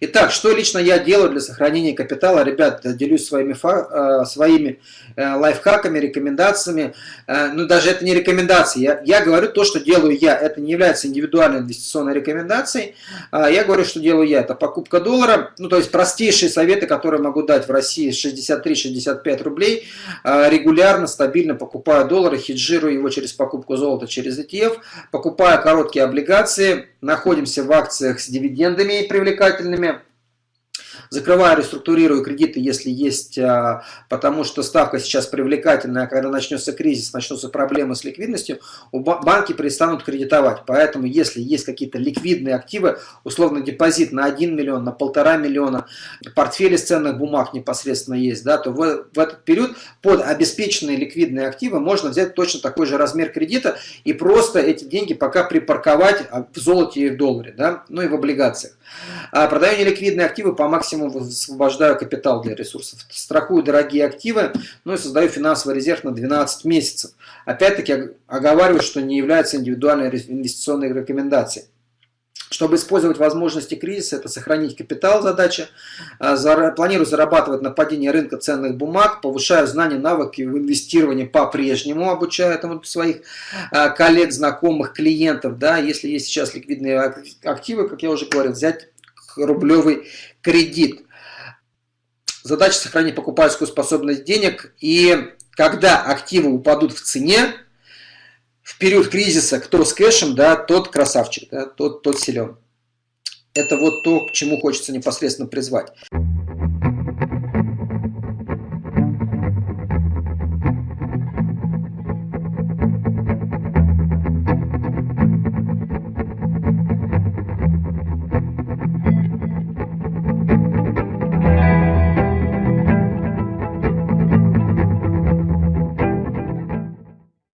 Итак, что лично я делаю для сохранения капитала? Ребят, делюсь своими, э, своими э, лайфхаками, рекомендациями. Э, ну, даже это не рекомендации. Я, я говорю то, что делаю я. Это не является индивидуальной инвестиционной рекомендацией. А я говорю, что делаю я. Это покупка доллара. Ну, то есть простейшие советы, которые могу дать в России 63-65 рублей. Регулярно, стабильно покупаю доллары, хеджирую его через покупку золота, через ETF. Покупаю короткие облигации. Находимся в акциях с дивидендами привлекательными закрываю, реструктурирую кредиты, если есть, а, потому что ставка сейчас привлекательная, а когда начнется кризис, начнутся проблемы с ликвидностью, банки перестанут кредитовать. Поэтому, если есть какие-то ликвидные активы, условно депозит на 1 миллион, на полтора миллиона, портфели с ценных бумаг непосредственно есть, да, то в, в этот период под обеспеченные ликвидные активы можно взять точно такой же размер кредита и просто эти деньги пока припарковать в золоте и в долларе, да, ну и в облигациях. А продаю неликвидные активы по максимуму высвобождаю капитал для ресурсов. Страхую дорогие активы, ну и создаю финансовый резерв на 12 месяцев. Опять-таки оговариваю, что не является индивидуальной инвестиционной рекомендацией. Чтобы использовать возможности кризиса, это сохранить капитал задача. А, планирую зарабатывать на падении рынка ценных бумаг, повышаю знания, навыки в инвестировании по-прежнему, обучаю этому своих а, коллег, знакомых, клиентов. Да, если есть сейчас ликвидные активы, как я уже говорил, взять рублевый кредит. Задача сохранить покупательскую способность денег. И когда активы упадут в цене, в период кризиса, кто с кэшем, да, тот красавчик, да, тот, тот силен. Это вот то, к чему хочется непосредственно призвать.